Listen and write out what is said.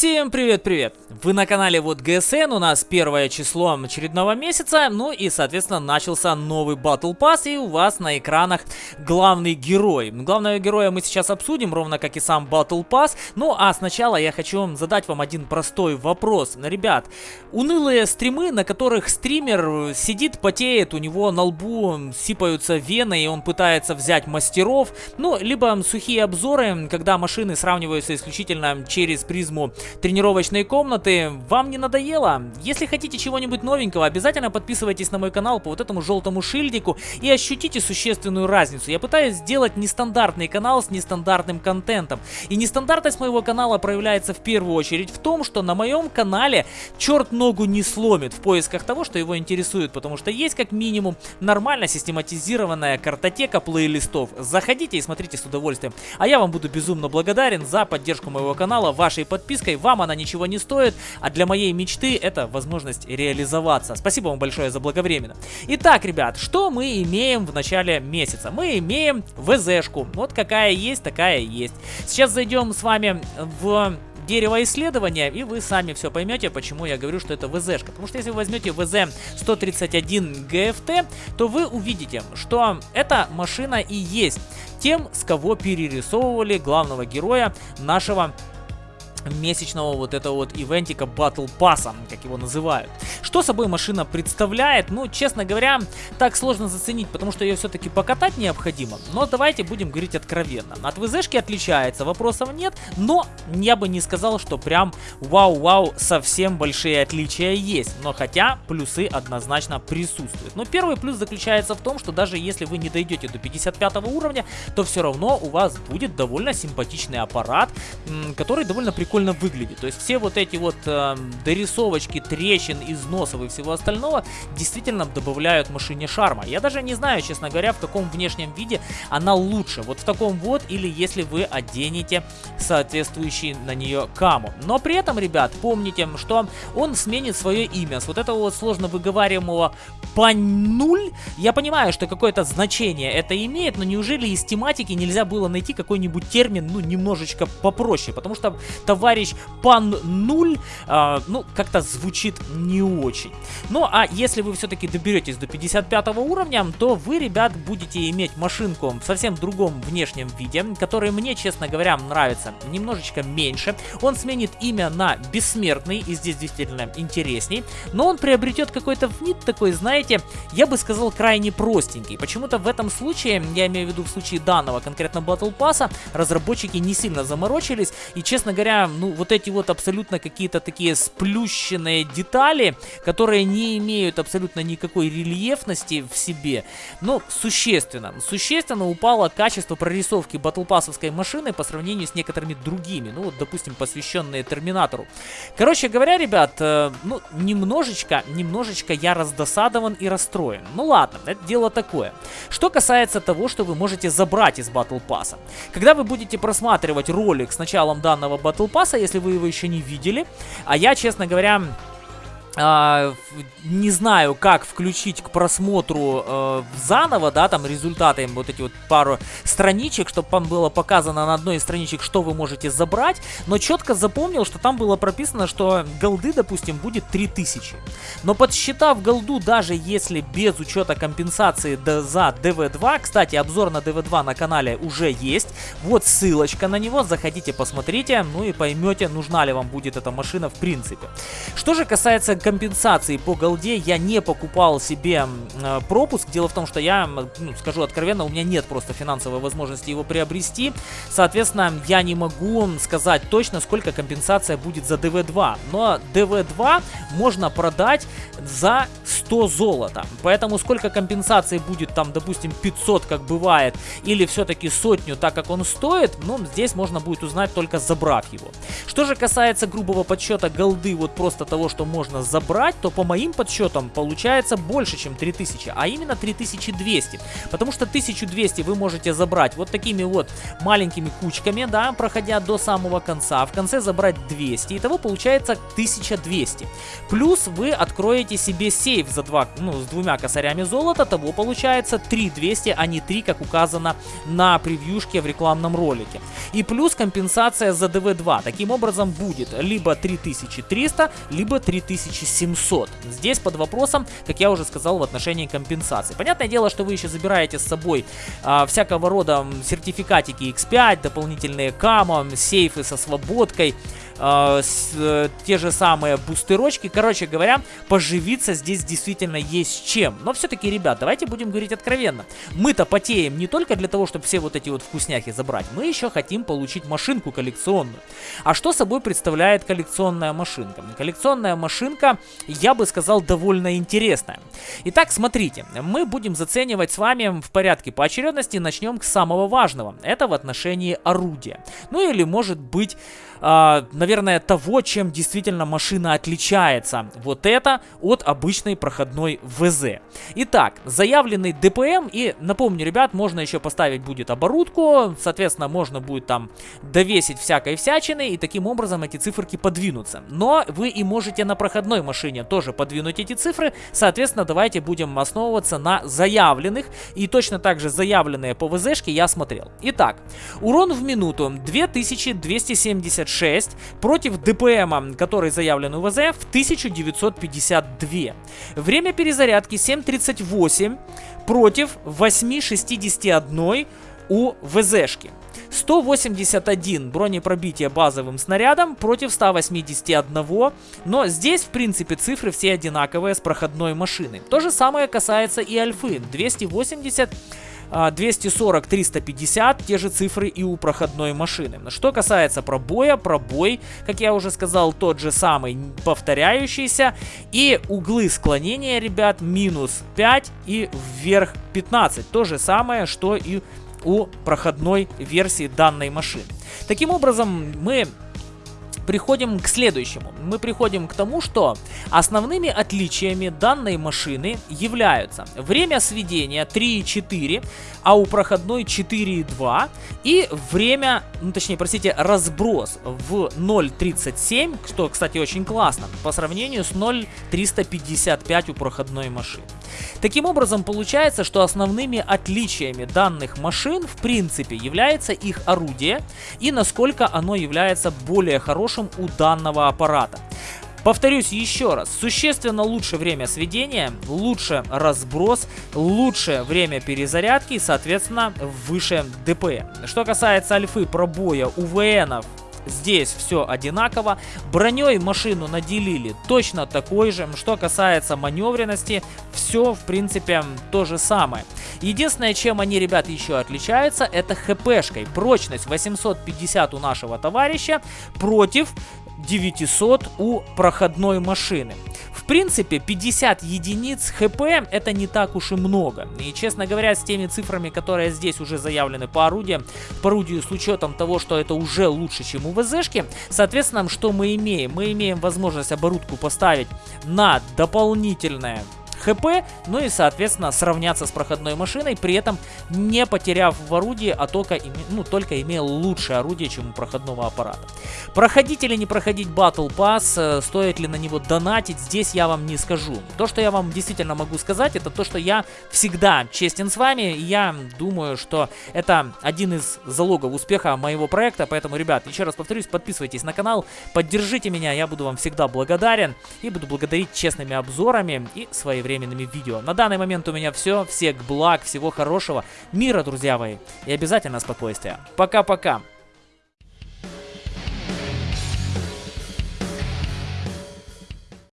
Всем привет-привет! Вы на канале Вот ГСН, у нас первое число очередного месяца, ну и, соответственно, начался новый Battle Pass, и у вас на экранах главный герой. Главного героя мы сейчас обсудим, ровно как и сам Battle Pass, ну а сначала я хочу задать вам один простой вопрос. Ребят, унылые стримы, на которых стример сидит, потеет, у него на лбу сипаются вены, и он пытается взять мастеров, ну, либо сухие обзоры, когда машины сравниваются исключительно через призму тренировочной комнаты. Вам не надоело? Если хотите чего-нибудь новенького, обязательно подписывайтесь на мой канал по вот этому желтому шильдику и ощутите существенную разницу. Я пытаюсь сделать нестандартный канал с нестандартным контентом. И нестандартность моего канала проявляется в первую очередь в том, что на моем канале черт ногу не сломит в поисках того, что его интересует, потому что есть как минимум нормально систематизированная картотека плейлистов. Заходите и смотрите с удовольствием. А я вам буду безумно благодарен за поддержку моего канала, вашей подпиской. Вам она ничего не стоит, а для моей мечты это возможность реализоваться. Спасибо вам большое за благовременно. Итак, ребят, что мы имеем в начале месяца? Мы имеем ВЗшку. Вот какая есть, такая есть. Сейчас зайдем с вами в дерево исследования, и вы сами все поймете, почему я говорю, что это ВЗшка. Потому что если вы возьмете ВЗ-131 ГФТ, то вы увидите, что эта машина и есть тем, с кого перерисовывали главного героя нашего месячного вот этого вот ивентика Battle Pass, как его называют. Что собой машина представляет? Ну, честно говоря, так сложно заценить, потому что ее все-таки покатать необходимо. Но давайте будем говорить откровенно. От ВЗшки отличается, вопросов нет, но я бы не сказал, что прям вау-вау, совсем большие отличия есть. Но хотя плюсы однозначно присутствуют. Но первый плюс заключается в том, что даже если вы не дойдете до 55 уровня, то все равно у вас будет довольно симпатичный аппарат, который довольно прикольно прикольно выглядит. То есть все вот эти вот э, дорисовочки, трещин, износов и всего остального действительно добавляют машине шарма. Я даже не знаю, честно говоря, в каком внешнем виде она лучше. Вот в таком вот или если вы оденете соответствующий на нее каму. Но при этом, ребят, помните, что он сменит свое имя с вот этого вот сложно выговариваемого пануль. Я понимаю, что какое-то значение это имеет, но неужели из тематики нельзя было найти какой-нибудь термин, ну, немножечко попроще? Потому что товарищ Пан Нуль, э, ну, как-то звучит не очень. Ну, а если вы все-таки доберетесь до 55 уровня, то вы, ребят, будете иметь машинку в совсем другом внешнем виде, который мне, честно говоря, нравится немножечко меньше. Он сменит имя на Бессмертный, и здесь действительно интересней, но он приобретет какой-то вид такой, знаете, я бы сказал, крайне простенький. Почему-то в этом случае, я имею в виду в случае данного конкретно Battle Pass, разработчики не сильно заморочились, и, честно говоря, ну, вот эти вот абсолютно какие-то такие сплющенные детали, которые не имеют абсолютно никакой рельефности в себе, ну, существенно, существенно упало качество прорисовки батлпассовской машины по сравнению с некоторыми другими, ну, вот, допустим, посвященные Терминатору. Короче говоря, ребят, э, ну, немножечко, немножечко я раздосадован и расстроен. Ну, ладно, это дело такое. Что касается того, что вы можете забрать из Battle. Когда вы будете просматривать ролик с началом данного Battle если вы его еще не видели, а я, честно говоря, а, не знаю, как включить к просмотру э, заново, да, там результаты, вот эти вот пару страничек, чтобы вам было показано на одной из страничек, что вы можете забрать, но четко запомнил, что там было прописано, что голды, допустим, будет 3000. Но подсчитав голду, даже если без учета компенсации за DV2, кстати, обзор на DV2 на канале уже есть, вот ссылочка на него, заходите, посмотрите, ну и поймете, нужна ли вам будет эта машина в принципе. Что же касается компенсации по голде я не покупал себе э, пропуск. Дело в том, что я, ну, скажу откровенно, у меня нет просто финансовой возможности его приобрести. Соответственно, я не могу сказать точно, сколько компенсация будет за DV2. Но DV2 можно продать за 100 золота. Поэтому сколько компенсации будет там, допустим, 500, как бывает, или все-таки сотню, так как он стоит, ну, здесь можно будет узнать только забрав его. Что же касается грубого подсчета голды, вот просто того, что можно забрать, то по моим подсчетам получается больше, чем 3000, а именно 3200. Потому что 1200 вы можете забрать вот такими вот маленькими кучками, да, проходя до самого конца. В конце забрать 200, итого получается 1200. Плюс вы откроете себе сейф за два, ну, с двумя косарями золота, того получается 3200, а не 3, как указано на превьюшке в рекламном ролике. И плюс компенсация за ДВ-2. Таким образом будет либо 3300, либо 3700. Здесь под вопросом, как я уже сказал, в отношении компенсации. Понятное дело, что вы еще забираете с собой а, всякого рода сертификатики X5, дополнительные камо, сейфы со свободкой, э, с, э, те же самые бустерочки. Короче говоря, поживиться здесь действительно есть чем. Но все-таки, ребят, давайте будем говорить откровенно. Мы-то потеем не только для того, чтобы все вот эти вот вкусняхи забрать. Мы еще хотим получить машинку коллекционную. А что собой представляет коллекционная машинка? Коллекционная машинка, я бы сказал, довольно интересная. Итак, смотрите, мы будем заценивать с вами в порядке поочередности. Начнем с самого важного. Это в отношении орудия. Ну или может быть э, наверное, того, чем действительно машина отличается. Вот это от обычной проходной ВЗ. Итак, заявленный ДПМ, и напомню, ребят, можно еще поставить будет оборудку, соответственно, можно будет там довесить всякой всячины, и таким образом эти циферки подвинутся. Но вы и можете на проходной машине тоже подвинуть эти цифры, соответственно, давайте будем основываться на заявленных, и точно так же заявленные по ВЗшке я смотрел. Итак, урон в минуту 2276 6 против ДПМа, который заявлен у ВЗ, в 1952. Время перезарядки 7.38 против 8.61 у ВЗшки. 181 бронепробития базовым снарядом против 181, но здесь, в принципе, цифры все одинаковые с проходной машины. То же самое касается и Альфы. 280 240, 350, те же цифры и у проходной машины. Что касается пробоя, пробой, как я уже сказал, тот же самый, повторяющийся. И углы склонения, ребят, минус 5 и вверх 15. То же самое, что и у проходной версии данной машины. Таким образом, мы приходим к следующему. Мы приходим к тому, что основными отличиями данной машины являются время сведения 3,4, а у проходной 4,2 и время, ну точнее, простите, разброс в 0,37, что, кстати, очень классно, по сравнению с 0,355 у проходной машины. Таким образом, получается, что основными отличиями данных машин, в принципе, является их орудие и насколько оно является более хорошим у данного аппарата. Повторюсь еще раз, существенно лучше время сведения, лучше разброс, лучше время перезарядки и, соответственно, выше ДП. Что касается альфы пробоя УВНов, Здесь все одинаково. Броней машину наделили точно такой же. Что касается маневренности, все в принципе то же самое. Единственное, чем они, ребят, еще отличаются, это хпшкой. Прочность 850 у нашего товарища против 900 у проходной машины. Принципе, 50 единиц хп это не так уж и много. И, честно говоря, с теми цифрами, которые здесь уже заявлены по орудиям, по орудию с учетом того, что это уже лучше, чем у ВЗшки, соответственно, что мы имеем? Мы имеем возможность оборудку поставить на дополнительное хп, ну и, соответственно, сравняться с проходной машиной, при этом не потеряв в орудии, а только, ну, только имея лучшее орудие, чем у проходного аппарата. Проходить или не проходить Battle Pass, э, стоит ли на него донатить, здесь я вам не скажу. То, что я вам действительно могу сказать, это то, что я всегда честен с вами, и я думаю, что это один из залогов успеха моего проекта, поэтому, ребят, еще раз повторюсь, подписывайтесь на канал, поддержите меня, я буду вам всегда благодарен, и буду благодарить честными обзорами и своевременными своевременными видео. На данный момент у меня все. Всех благ, всего хорошего, мира, друзья мои, и обязательно спокойствия. Пока-пока.